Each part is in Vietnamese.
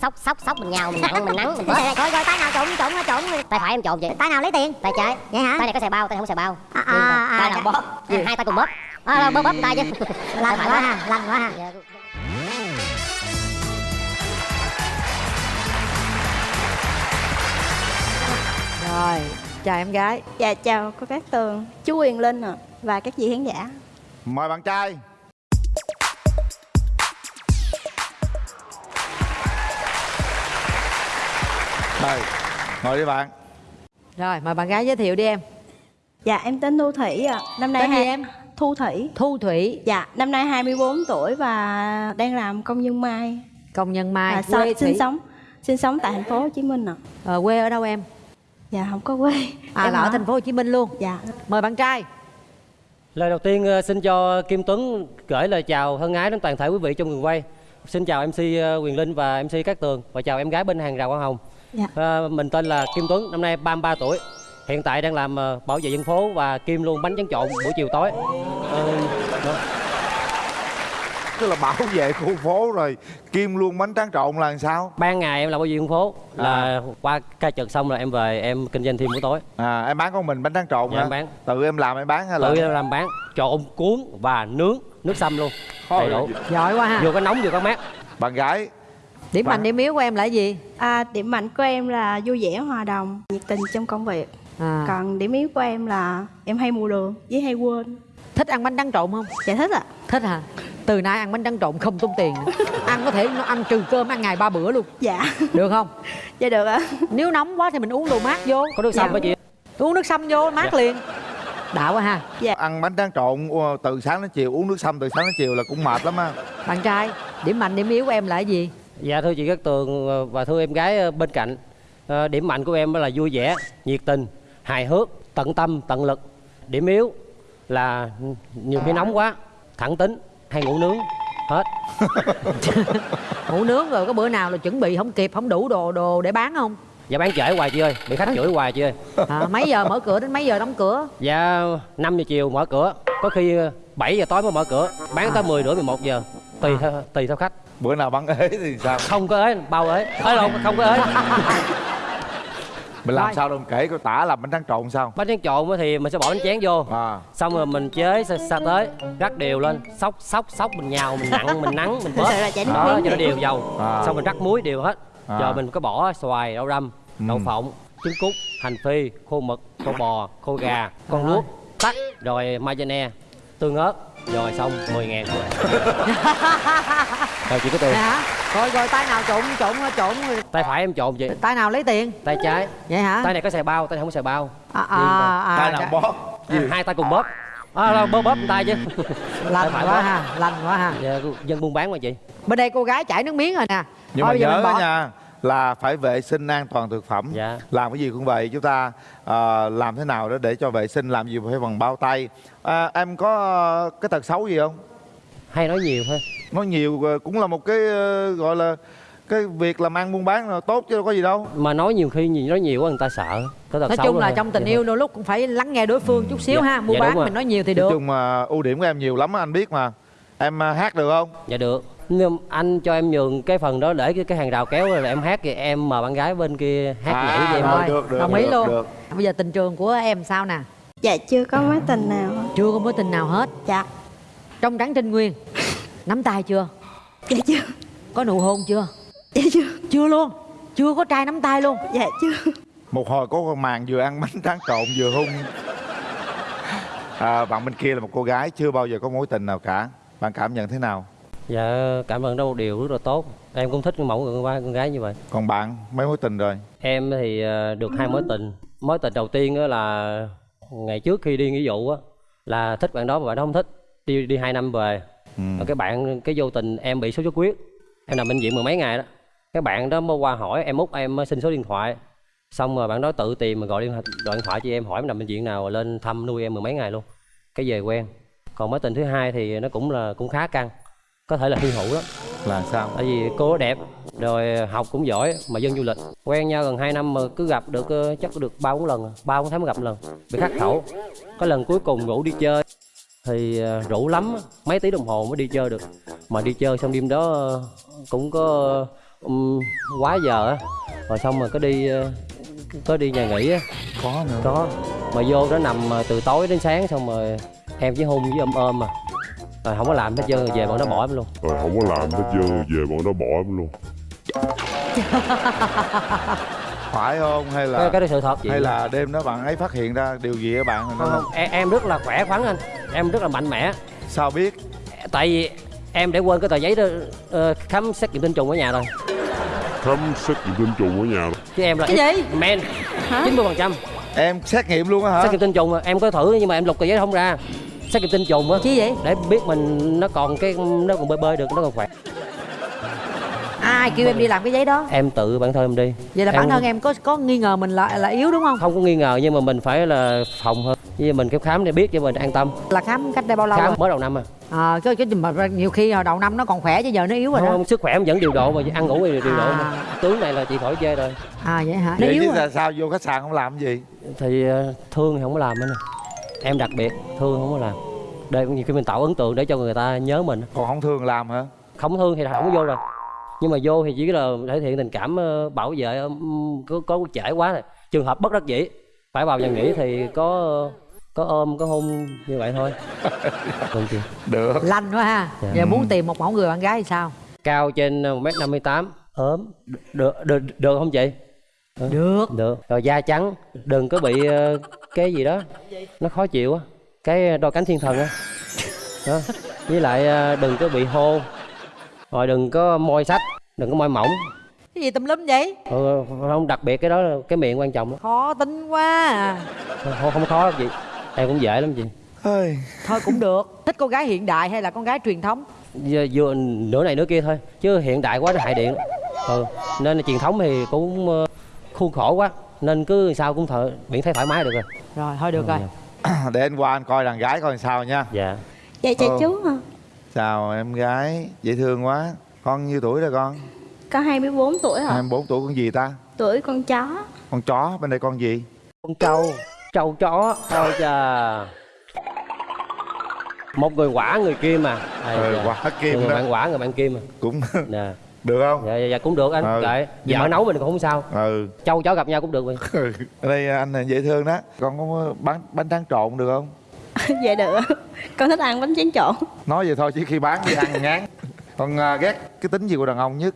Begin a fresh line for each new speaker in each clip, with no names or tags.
sóc sóc sóc mình nhào mình nặng mình nắng mình bớt.
Rồi rồi tay nào trộn trộn trộn
tay phải em trộn vậy.
Tay nào lấy tiền?
Tay trái.
Vậy hả?
Tay này có xài bao tay không xài bao.
À,
mà
à, à,
tay nào bóp.
Gì?
hai tay cùng bóp. À, bóp bóp tay chứ.
Lành quá ha lành quá ha.
Dạ.
Rồi, chào em gái.
Dạ chào cô Cát Tường, chú Quyền Linh ạ và các vị khán giả.
Mời bạn trai Mời, ngồi đi bạn
Rồi, mời bạn gái giới thiệu đi em
Dạ em tên Thu Thủy ạ. Năm nay
Tên gì
hai-
em?
Thu Thủy.
Thu Thủy
Dạ, năm nay 24 tuổi và đang làm công nhân mai.
Công nhân Mai
và
quê
sinh
Thủy
sống sinh sống tại thành phố Hồ Chí Minh ạ.
Ờ, quê ở đâu em?
Dạ không có quê.
À
Em
là ở thành phố Hồ Chí Minh luôn
Dạ.
Mời bạn trai
Lời đầu tiên ờ, xin cho Kim Tuấn gửi lời chào thân ái đến toàn thể quý vị trong trường quay. Xin chào MC ờ, Quyền Linh và MC Cát Tường và chào em gái bên hàng rào Hoa Hồng.
Dạ.
Ờ, mình tên là Kim Tuấn, năm nay 33 tuổi. Hiện tại đang làm ờ, bảo vệ dân phố và Kim luôn bánh tráng trộn buổi chiều tối. Ờ, đó.
Tức là bảo vệ khu phố rồi Kim luôn bánh tráng trộn là làm sao
Ban ngày em làm bảo vệ dân phố là qua ca trực xong rồi em về em kinh doanh thêm buổi tối.
à, Em bán con mình bánh tráng trộn
Dạ,
hả
em bán.
Tự em làm em bán hay là
Tự em làm bán trộn cuốn và nướng nước sâm luôn. Đầy đủ.
Giỏi quá ha
Vừa có nóng vừa có mát.
Bạn gái
Điểm
Bạn-
mạnh điểm yếu của em là cái gì?
À, điểm mạnh của em là vui vẻ hòa đồng, nhiệt tình trong công việc.
À,
Còn điểm yếu của em là em hay mù đường với hay quên.
thích ăn bánh tráng trộn không?
Dạ thích ạ.
Thích hả? Từ nay ăn bánh tráng trộn không tốn tiền nữa. Ăn có thể nó ăn trừ cơm ăn ngày ba bữa luôn
Dạ.
Được không?
Dạ được ạ.
Nếu nóng quá thì mình uống đồ mát vô
Có nước sâm
Dạ.
với chị.
Uống nước sâm vô mát
Dạ.
liền Đã quá ha.
Ăn bánh tráng trộn từ sáng đến chiều Uống nước sâm từ sáng đến chiều là cũng mệt lắm á.
Bạn trai Điểm mạnh điểm yếu của em là cái gì?
Dạ thưa chị Cát Tường ờ, và thưa em gái ờ, bên cạnh Ờ, Điểm mạnh của em là vui vẻ, nhiệt tình, hài hước, tận tâm, tận lực. Điểm yếu là nhiều khi nóng quá, thẳng tính, hay ngủ nướng Hết.
Ngủ nướng rồi có bữa nào là chuẩn bị không kịp Không đủ đồ đồ để bán không?
Dạ bán trễ hoài chị ơi, bị khách chửi hoài chị ơi.
À, mấy giờ mở cửa đến mấy giờ đóng cửa?
Dạ 5 giờ chiều mở cửa. Có khi ờ, 7 giờ tối mới mở cửa. Bán tới 10 rưỡi 11 giờ. Tùy theo, tùy theo khách.
Bữa nào bắn ế thì sao?
Không có ế, bao ế. Ế đâu, không có ế.
Mình làm
Rồi.
sao đâu mình kể coi tả làm bánh tráng trộn sao?
Bánh tráng trộn á thì mình sẽ bỏ bánh chén vô.
À,
xong rồi mình chế sa, sa tới rắc đều lên. Sóc sóc sóc mình nhào mình nặng mình nắng mình đó
miếng
cho nó đều dầu.
À.
xong mình rắc muối đều hết.
À.
rồi mình có bỏ xoài đậu răm đậu
Ừ.
phộng trứng cút hành phi khô mực khô bò khô gà con luốc tắc rồi mayonnaise. Tương ớt rồi xong 10 ngàn. Rồi rồi chị có tiền
hả? Rồi rồi tay nào trộn trộn trộn
tay phải em trộn chị
Tay nào lấy tiền?
tay trái.
Vậy hả?
tay này có xài bao tay này không có xài bao.
À, à, à,
tay nào
dạ.
bóp?
À, hai tay cùng bóp. À, đâu, bóp bóp tay chứ.
Lành quá
bóp.
ha Lành quá ha.
Dạ, dân buôn bán mà chị.
Bên đây cô gái chảy nước miếng rồi nè.
Nhưng
Thôi
mà
bây giờ
nhớ
bỏ-
nha là phải vệ sinh an toàn thực phẩm.
Dạ.
làm cái gì cũng vậy chúng ta ờ, làm thế nào đó để cho vệ sinh làm gì phải bằng bao tay. À, em có cái tật xấu gì không?
Hay nói nhiều thôi.
Nói nhiều ờ, cũng là một cái ờ, gọi là cái việc làm ăn buôn bán là tốt chứ đâu có gì đâu.
Mà nói nhiều khi nhìn nói nhiều quá người ta sợ.
Nói chung là
thôi.
trong tình
Dạ.
yêu đôi lúc cũng phải lắng nghe đối phương chút xíu
Dạ,
ha Mua
dạ,
bán mình nói nhiều thì
nói
được.
chung mà ưu điểm của em nhiều lắm anh biết mà. Em hát được không?
Dạ được nhưng anh cho em nhường cái phần đó để cái, cái hàng rào kéo rồi em hát thì em mời bạn gái bên kia hát
À,
nhảy với em
rồi. được, được,
đồng ý
được,
luôn
được.
Bây giờ tình trường của em sao nè
Dạ chưa có mối tình nào.
Chưa có mối tình nào hết
Dạ.
Trong trắng trinh nguyên Nắm tay chưa
Dạ chưa.
Có nụ hôn chưa
Dạ chưa.
Chưa luôn Chưa có trai nắm tay luôn
Dạ chưa.
một hồi có con màn vừa ăn bánh tráng trộn vừa hung à, bạn bên kia là một cô gái chưa bao giờ có mối tình nào cả bạn cảm nhận thế nào
dạ cảm ơn đó một điều rất là tốt. Em cũng thích mẫu con gái con gái như vậy.
Còn bạn mấy mối tình rồi?
Em thì ờ, được hai mối tình. Mối tình đầu tiên là ngày trước khi đi nghĩa vụ á là thích bạn đó mà bạn đó không thích đi đi hai năm về.
Ừ.
Cái bạn cái vô tình em bị sốt xuất huyết em nằm bệnh viện mười mấy ngày đó. Cái bạn đó mới qua hỏi em út em xin số điện thoại. Xong rồi bạn đó tự tìm mà gọi điện, gọi điện thoại cho em hỏi em nằm bệnh viện nào rồi lên thăm nuôi em mười mấy ngày luôn. Cái về quen. Còn mối tình thứ hai thì nó cũng là cũng khá căng có thể là hy hữu đó
là sao?
Tại vì cô đẹp rồi học cũng giỏi mà dân du lịch. Quen nhau gần 2 năm mà cứ gặp được ờ, chắc được ba bốn lần ba bốn tháng mới gặp lần. Bị khắc khẩu. Có lần cuối cùng rủ đi chơi thì ờ, rủ lắm mấy tiếng đồng hồ mới đi chơi được. Mà đi chơi xong đêm đó ờ, cũng có um, quá giờ á. Rồi xong rồi có đi có đi nhà nghỉ á.
Có nữa.
Có. Mà vô đó nằm từ tối đến sáng xong rồi em chỉ hôn với ôm ôm mà rồi không có làm hết trơn rồi về bọn nó bỏ em luôn.
Rồi không có làm hết trơn về bọn nó bỏ em luôn.
Phải không? Hay là
cái, cái đó sự thật chị.
hay là đêm đó bạn ấy phát hiện ra điều gì ở bạn?
Không, không, em, em rất là khỏe khoắn anh. Em rất là mạnh mẽ.
Sao biết?
Tại vì em để quên cái tờ giấy đó ờ, khám xét nghiệm tinh trùng ở nhà rồi.
Khám xét nghiệm tinh trùng ở nhà
chứ em là
Cái gì?
men chín mươi phần trăm.
Em xét nghiệm luôn á hả?
Xét nghiệm tinh trùng mà em có thử nhưng mà em lục tờ giấy không ra xét nghiệm tinh trùng á
Chi vậy?
để biết mình nó còn cái nó còn bơi bơi được nó còn khỏe.
Ai kêu em đi làm cái giấy đó?
Em tự bản thân em đi.
Vậy là bản thân em có có nghi ngờ mình là là yếu đúng không?
Không có nghi ngờ nhưng mà mình phải là phòng hơn. Như mình cái khám để biết cho mình an tâm.
Là khám cách đây bao lâu
khám
rồi?
mới đầu năm à.
À, cái cái mà nhiều khi hồi đầu năm nó còn khỏe chứ giờ nó yếu rồi đó.
Không, sức khỏe em vẫn điều độ mà ăn ngủ thì điều độ
À.
mà tướng này là chị khỏi chê rồi.
À vậy hả? Nó
vậy
yếu
chứ
rồi.
sao, vô khách sạn không làm cái gì?
Thì ờ, thương thì không có làm nữa nè em đặc biệt thương không có làm. Để nhiều khi mình tạo ấn tượng để cho người ta nhớ mình.
Còn không thường làm hả?
Không thương thì không có vô rồi. Nhưng mà vô thì chỉ là thể hiện tình cảm ờ, bảo vệ ừm, có có trễ quá rồi trường hợp bất đắc dĩ phải vào nhà nghỉ thì có có ôm có hôn như vậy thôi. Vâng chị.
được.
Lanh quá ha.
Dạ.
giờ muốn tìm một mẫu người bạn gái thì sao?
Cao trên một m năm mươi tám. Ốm. Được được được không chị
được.
Được. Rồi da trắng. Đừng có bị ờ, cái gì đó. Nó khó chịu á. Cái đôi cánh thiên thần á. Đó. với lại ờ, đừng có bị hôn rồi đừng có môi sách. Đừng có môi mỏng.
Cái gì tùm lum vậy?
Ừ, không đặc biệt cái đó là cái miệng quan trọng lắm
khó tính quá à.
không, không khó lắm chị. Em cũng dễ lắm chị.
Thôi cũng được. Thích con gái hiện đại hay là con gái truyền thống?
Vừa, vừa nửa này nửa kia thôi. Chứ hiện đại quá nó hại điện. Ừ. nên là truyền thống thì cũng khuôn khổ quá nên cứ sao cũng thợ miễn thấy thoải mái được rồi.
Rồi thôi được rồi.
Để anh qua anh coi đàn gái coi sao nha.
Dạ.
Dạ chào
Ờ.
chú hả?
chào em gái dễ thương quá. Con nhiêu tuổi rồi con?
Con 24 tuổi hả?
24 tuổi con gì ta?
Tuổi con chó.
Con chó bên đây con gì?
Con trâu trâu chó ôi chà. Một người quả người kim mà. Ây
ừ, quả kim
người
đó
bạn quả người bạn kim mà.
Cũng
nè
được không?
Dạ, dạ, dạ cũng được anh
Ừ.
dạ
Nhưng
vợ
mà-
nấu mình cũng không sao.
Ừ.
Trâu chó gặp nhau cũng được vậy
ở đây anh là dễ thương đó. Con có bán bánh tráng trộn được không?
Dạ được. Con thích ăn bánh tráng trộn.
Nói vậy thôi chứ khi bán đi ăn ngán. Con à, ghét cái tính gì của đàn ông nhất?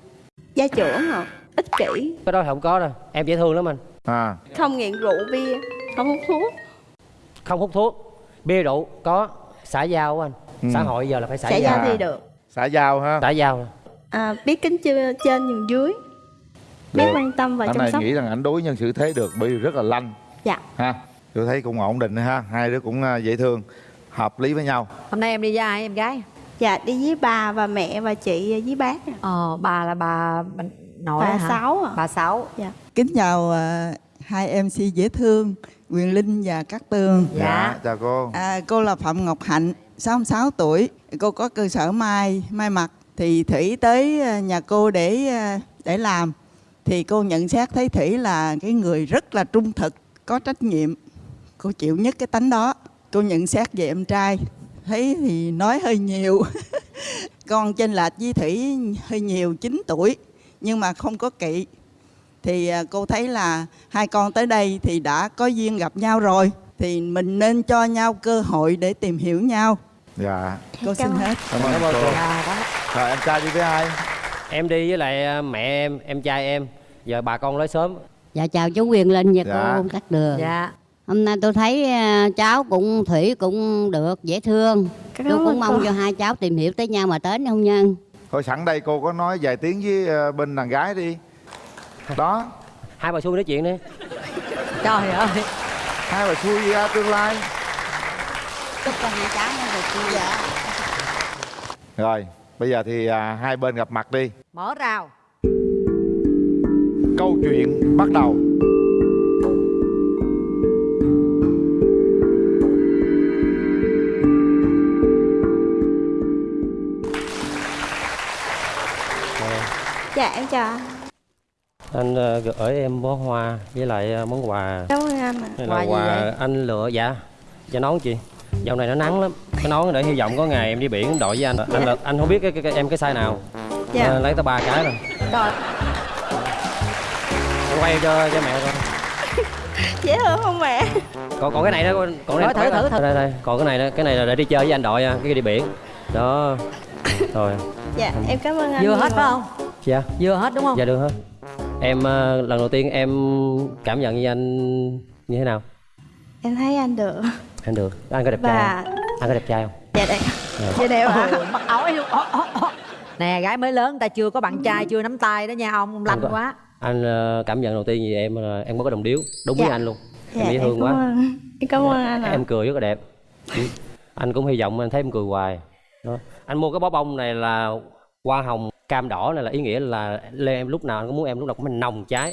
Gia trưởng hả? Ích kỷ.
Cái đó thì không có đâu. Em dễ thương lắm anh.
À.
Không nghiện rượu bia Không hút thuốc.
Không hút thuốc. Bia rượu có xã giao anh.
Ừ.
xã hội giờ là phải xã
Xã
giao.
giao thì được.
Xã giao ha.
Xã giao
à, Biết kính chưa trên nhường dưới. Biết quan tâm và
anh
chăm
này
sóc.
nghĩ rằng anh đối nhân xử thế được bởi vì rất là lanh.
Dạ.
Ha tôi thấy cũng ổn định ha hai đứa cũng à, dễ thương hợp lý với nhau.
Hôm nay em đi với ai em gái?
Dạ đi với bà và mẹ và chị với bác
ờ bà là bà, bà nội
Bà
hả?
Sáu à.
bà sáu.
Dạ.
Kính chào à, hai MC dễ thương Quyền Linh và Cát Tường.
Dạ.
chào cô.
À, cô là Phạm Ngọc Hạnh, 66 tuổi. Cô có cơ sở may may mặc thì Thủy tới à, nhà cô để à, để làm. Thì cô nhận xét thấy Thủy là cái người rất là trung thực, có trách nhiệm. Cô chịu nhất cái tánh đó. Cô nhận xét về em trai. Thấy thì nói hơi nhiều. Con trên lệch với Thủy hơi nhiều 9 tuổi nhưng mà không có kỵ. Thì à, cô thấy là hai con tới đây thì đã có duyên gặp nhau rồi. Thì mình nên cho nhau cơ hội để tìm hiểu nhau.
Dạ.
Cô xin
Cảm ơn.
hết.
Cảm ơn cô.
Dạ đó
rồi em trai đi với ai?
Em đi với lại ờ, mẹ em em trai em. Giờ bà con lấy sớm
Dạ chào chú Quyền Linh và
Dạ.
cô Cát Đường.
Dạ.
Hôm nay tôi thấy à, cháu cũng Thủy cũng được, dễ thương.
Cảm
Tôi cũng mong
cô.
cho hai cháu tìm hiểu tới nhau mà đến hôn nhân?
Thôi sẵn đây cô có nói vài tiếng với à, bên đàn gái đi. Đó.
Hai bà xui nói chuyện đi.
Trời ơi.
Hai bà xui ra tương lai.
Chúc cho hai cháu nó được vui vẻ
rồi bây giờ thì à, hai bên gặp mặt đi.
Mở rào.
Câu chuyện bắt đầu.
Dạ em chào anh.
Anh ờ, gửi em bó hoa với lại ờ, món quà.
Cảm ơn anh ạ.
Đây
Quà
là
gì
quà
vậy?
anh lựa dạ. Dạ nón chị. Dạo này nó nắng lắm cái nón để hy vọng có ngày em đi biển đội với anh. Anh là, anh không biết cái, cái, cái em cái size nào.
Dạ.
Ờ, lấy tới ba cái rồi.
Trời
quay cho cho mẹ coi.
Dễ thương không mẹ?
Còn còn cái này đó còn
Rồi, thử, thử, thử.
đây đây. Còn cái này đó cái này là để đi chơi với anh đội nha cái đi biển. Đó. Rồi.
Dạ em cảm ơn anh
vừa hết phải không?
Dạ.
Vừa hết đúng không?
Dạ được hết. Em ờ, lần đầu tiên em cảm nhận như anh như thế nào?
Em thấy anh được.
Anh được. Anh có đẹp trai
và
không? Anh có đẹp trai không?
Dạ đẹp. Dạ. Đẹp ạ.
Ôi, mặc áo ấy luôn nè gái mới lớn ta chưa có bạn trai chưa nắm tay đó nha ông ông lanh
Anh
quá.
anh ờ, cảm nhận đầu tiên gì em là em có cái đồng điếu đúng với
Dạ.
anh luôn.
Dạ
em dễ thương
cảm
quá.
ơn. Em cảm ơn anh ạ.
em cười rất là đẹp. Anh cũng hy vọng anh thấy em cười hoài. Đó. anh mua cái bó bông này là hoa hồng cam đỏ này là ý nghĩa là lên em lúc nào anh cũng muốn em lúc nào cũng nồng cháy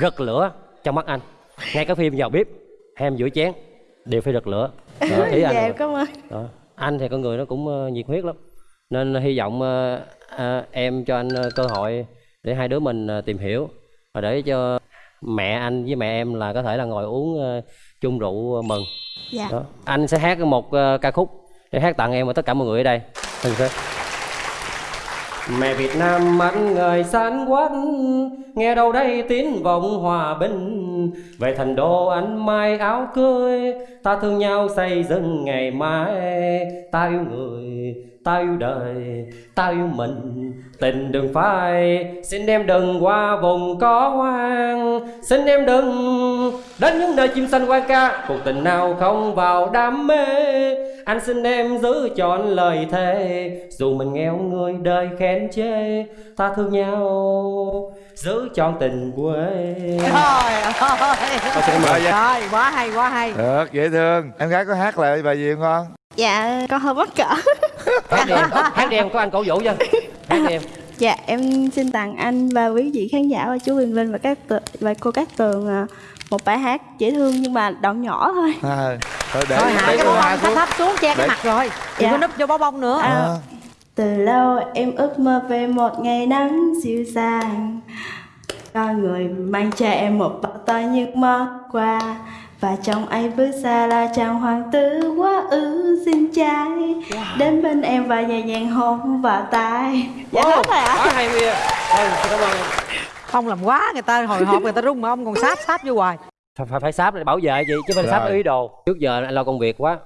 rực lửa trong mắt anh. Ngay cả phim vào bếp hay em giữa chén đều phải rực lửa đó, ý anh
dạ cảm ơn.
Đó. anh thì con người nó cũng ờ, nhiệt huyết lắm. Nên hy vọng ờ, ờ, em cho anh ờ, cơ hội để hai đứa mình ờ, tìm hiểu và để cho mẹ anh với mẹ em là có thể là ngồi uống ờ, chung rượu mừng.
Dạ.
Đó. anh sẽ hát một ờ, ca khúc để hát tặng em và tất cả mọi người ở đây. Thân phép. Mẹ Việt Nam anh người sáng quát Nghe đâu đây tiếng vọng hòa bình về thành đô anh mai áo cưới Ta thương nhau xây dựng ngày mai. Ta yêu người, ta yêu đời Ta yêu mình, tình đừng phai Xin em đừng qua vùng có hoang. Xin em đừng đến những nơi chim xanh quan ca Cuộc tình nào không vào đam mê. Anh xin em giữ chọn lời thề Dù mình nghèo người đời khen chê. Ta thương nhau giữ chọn tình quê.
Dạ trời ơi
dạ.
quá hay quá hay.
Được dễ thương. Em gái có hát lại bài gì không con?
Dạ con hơi bất cỡ.
Hát đi em, hát đi em, có anh cổ vũ cho Hát đi em.
Dạ em xin tặng anh và quý vị khán giả và chú Bình Vinh và các và cô các tường à, một bài hát dễ thương nhưng mà đoạn nhỏ thôi.
À, thôi để
thôi hạ cái bó bông thấp
xuống.
thấp xuống che cái
Để-
mặt rồi. Đừng
Dạ.
có núp vô bó bông nữa.
À.
À.
Từ lâu em ước mơ về một ngày nắng dịu dàng Con người mang cho em một bao to những món quà Và trong anh bước ra là chàng hoàng tử quá ư xinh trai Đến bên em và nhẹ nhàng hôn vào tai Dạ hết rồi ạ
Quá hay. Mia Thôi, xin cảm ơn. Em
ông làm quá người ta hồi hộp người ta rung mà ông còn sáp sáp vô hoài.
Phải, phải, phải sáp để bảo vệ chị chứ phải
Rồi.
sáp ý đồ. Trước giờ anh lo công việc quá.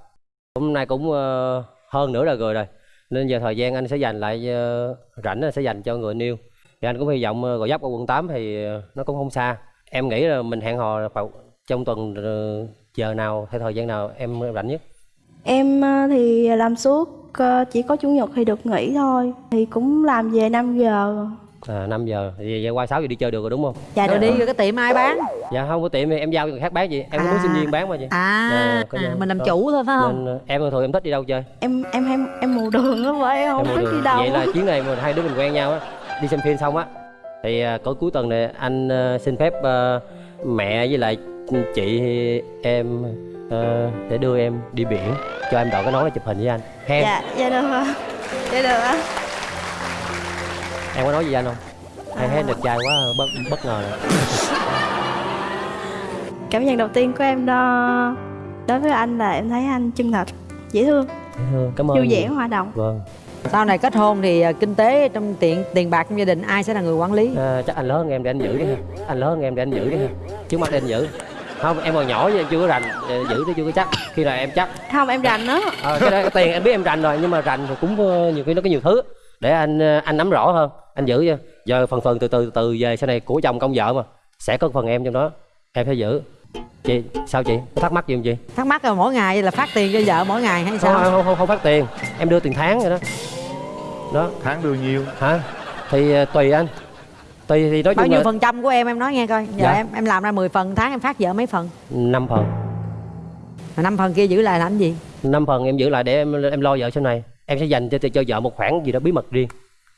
Hôm nay cũng ờ, hơn nửa đời người rồi. Nên giờ thời gian anh sẽ dành lại ờ, rảnh anh sẽ dành cho người yêu thì anh cũng hy vọng uh, gò dấp ở quận 8 thì ờ, nó cũng không xa. Em nghĩ là mình hẹn hò vào trong tuần ờ, giờ nào hay thời gian nào em rảnh nhất.
Em ờ, thì làm suốt ờ, chỉ có chủ nhật thì được nghỉ thôi. Thì cũng làm về 5 giờ.
À, 5 giờ. Thì qua 6 giờ đi chơi được rồi đúng không?
Dạ
rồi
được
đi rồi cái tiệm ai bán?
Dạ không có tiệm thì em giao cho người khác bán gì em cũng muốn
À.
sinh viên bán mà chị.
À,
Dạ, có
à
gì.
mình làm
Đó.
chủ thôi phải không?
Nên ờ, em thường em thích đi đâu chơi?
Em em em em mù đường á vậy em không?
Em
biết
mua
đi đâu?
Vậy là chuyến này mà hai đứa mình quen nhau á đi xem phim xong á. Thì à, cuối cuối tuần này anh ờ, xin phép ờ, mẹ với lại chị em để đưa em đi biển cho em đội cái nón để chụp hình với anh. Hen.
Dạ dạ được ạ. Dạ được ạ.
Em có nói gì anh không? Hay
À.
hết đẹp trai quá bất bất ngờ rồi.
Cảm nhận đầu tiên của em đó đối với anh là em thấy anh chân thật, dễ thương,
cảm ơn
vui vẻ, hòa đồng.
vâng
sau này kết hôn thì à, kinh tế trong tiền tiền bạc trong gia đình ai sẽ là người quản lý?
À, chắc anh lớn hơn em để anh giữ đi ha. Anh lớn hơn em để anh giữ đi ha. Trước mắt để anh giữ. Không em còn nhỏ chứ em chưa có rành. Để giữ thì chưa có chắc. Khi nào em chắc.
Không em rành đó.
Ờ, cái, đó, cái tiền em biết em rành rồi nhưng mà rành thì cũng ờ, nhiều khi nó có nhiều thứ. Để anh ờ, anh nắm rõ hơn anh giữ cho. Giờ phần phần từ từ từ từ về sau này của chồng công vợ mà sẽ có phần em trong đó. Em phải giữ chị sao chị? Có thắc mắc gì không chị?
Thắc mắc là mỗi ngày là phát tiền cho vợ mỗi ngày hay
không,
sao
không, không, không phát tiền. Em đưa tiền tháng rồi đó. Đó.
Tháng đưa nhiêu?
Hả? Thì ờ, tùy anh. Tùy thì nói
bao nhiêu
là
phần trăm của em em nói nghe coi. Giờ
Dạ.
em em làm ra 10 phần tháng em phát vợ mấy phần?
Năm phần.
Mà năm phần kia giữ lại làm gì?
Năm phần em giữ lại để em em lo vợ sau này. Em sẽ dành cho cho vợ một khoản gì đó bí mật riêng.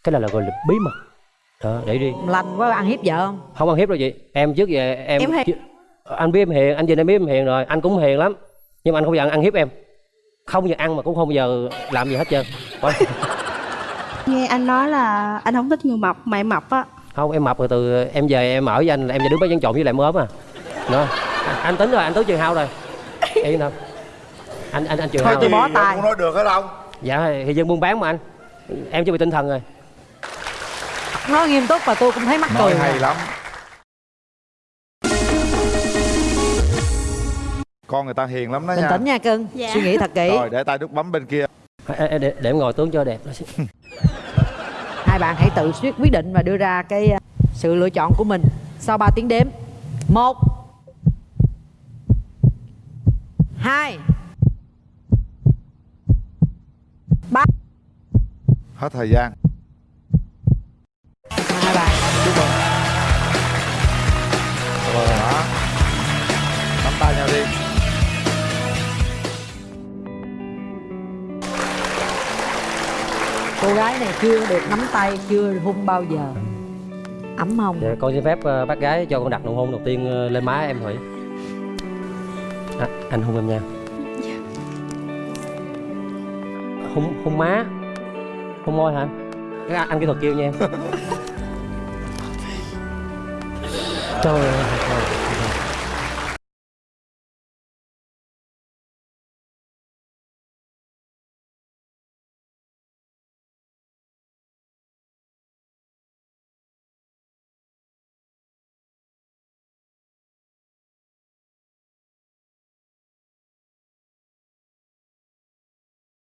Cái này là gọi là bí mật. Đó để riêng
lành quá ăn hiếp vợ không?
Không ăn hiếp đâu chị. Em trước giờ em,
Em hiền.
Anh biết em hiền anh nhìn em biết em hiền rồi. Anh cũng hiền lắm. Nhưng mà anh không bao giờ ăn hiếp em. Không giờ ăn mà cũng không bao giờ làm gì hết trơn.
Nghe anh nói là anh không thích người mập, mày mập á.
không em mập rồi từ em về em ở với anh là em về đứng bán trộn trộn với lại em ốm à. Đó. Anh tính rồi anh tới trường hao rồi. Yên tâm anh anh anh trường
Thôi
hao
tôi bó tay.
không nói được hết không?
Dạ thì dân buôn bán mà anh. Em chuẩn bị tinh thần rồi.
Nói nghiêm túc và tôi cũng thấy mắc cười
hay lắm con người ta hiền lắm đó
bình
nha.
tĩnh nha cưng.
Dạ.
suy nghĩ thật kỹ.
Rồi để tay đút bấm bên kia.
Ê, để, để em ngồi tướng cho đẹp
hai bạn hãy tự quyết quyết định và đưa ra cái uh, sự lựa chọn của mình sau 3 tiếng đếm. Một hai ba.
Hết thời gian
cô gái này chưa được nắm tay chưa hôn bao giờ. Ấm không
dạ, con xin phép ờ, bác gái cho con đặt nụ hôn đầu tiên ờ, lên má em thủy à, anh hôn em nha. Hôn hôn má. Hôn môi hả? Anh, anh kỹ thuật kêu nha. Em trời ơi